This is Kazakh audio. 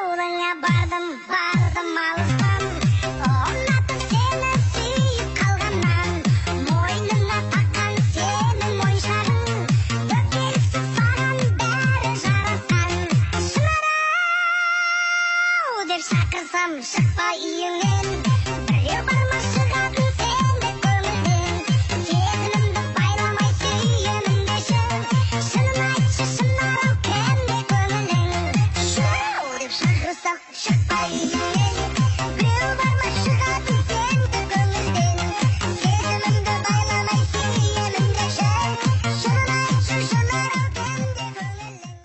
жолыңа бардым бардым алыстан ұнатып сені сүйіп қалғаннан мойныңа таққан сенің моншағың өкпелісіп саған бәрі жарасқан шынарау деп шақырсам шықпа үйіңнен Rıza şakayı